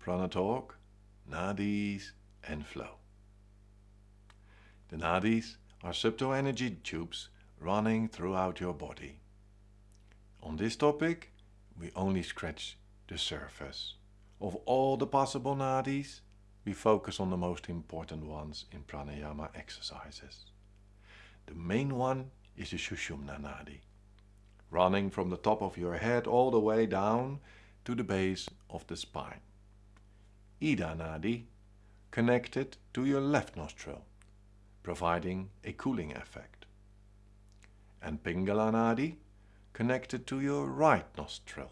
Prana Nadis and Flow. The Nadis are subtle energy tubes running throughout your body. On this topic, we only scratch the surface. Of all the possible nadis, we focus on the most important ones in pranayama exercises. The main one is the Sushumna Nadi, running from the top of your head all the way down to the base of the spine. Ida Nadi, connected to your left nostril, providing a cooling effect. And Pingala Nadi, connected to your right nostril,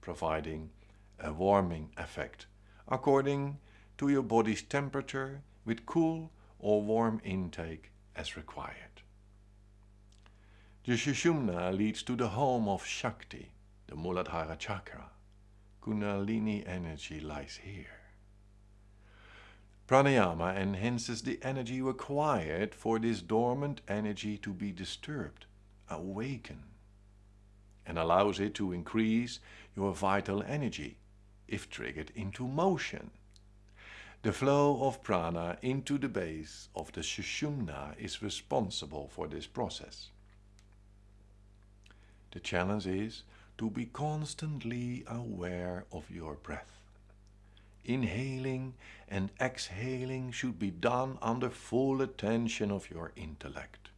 providing a warming effect according to your body's temperature with cool or warm intake as required. The Sushumna leads to the home of Shakti, the Muladhara chakra. Kundalini energy lies here. Pranayama enhances the energy required for this dormant energy to be disturbed, awaken, and allows it to increase your vital energy if triggered into motion. The flow of prana into the base of the Sushumna is responsible for this process. The challenge is to be constantly aware of your breath. Inhaling and exhaling should be done under full attention of your intellect.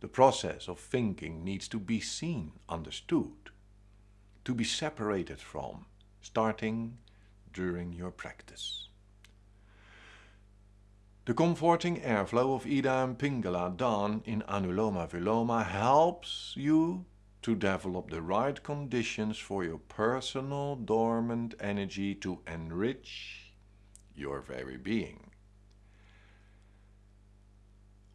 The process of thinking needs to be seen, understood, to be separated from, starting during your practice. The comforting airflow of Ida and Pingala done in Anuloma Viloma helps you to develop the right conditions for your personal dormant energy to enrich your very being.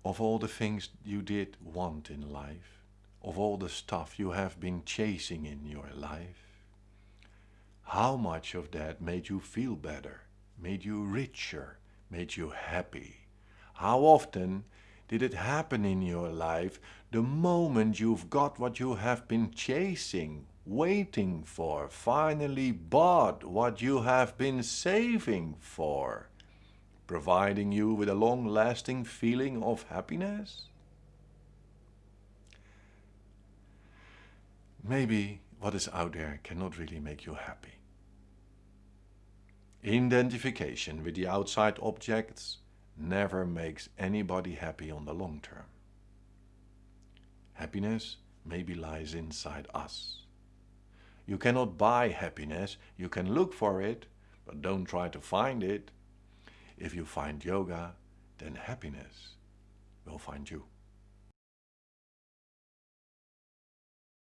Of all the things you did want in life, of all the stuff you have been chasing in your life, how much of that made you feel better, made you richer, made you happy? How often did it happen in your life the moment you've got what you have been chasing, waiting for, finally bought what you have been saving for, providing you with a long-lasting feeling of happiness? Maybe what is out there cannot really make you happy. Identification with the outside objects never makes anybody happy on the long term. Happiness maybe lies inside us. You cannot buy happiness, you can look for it, but don't try to find it. If you find yoga, then happiness will find you.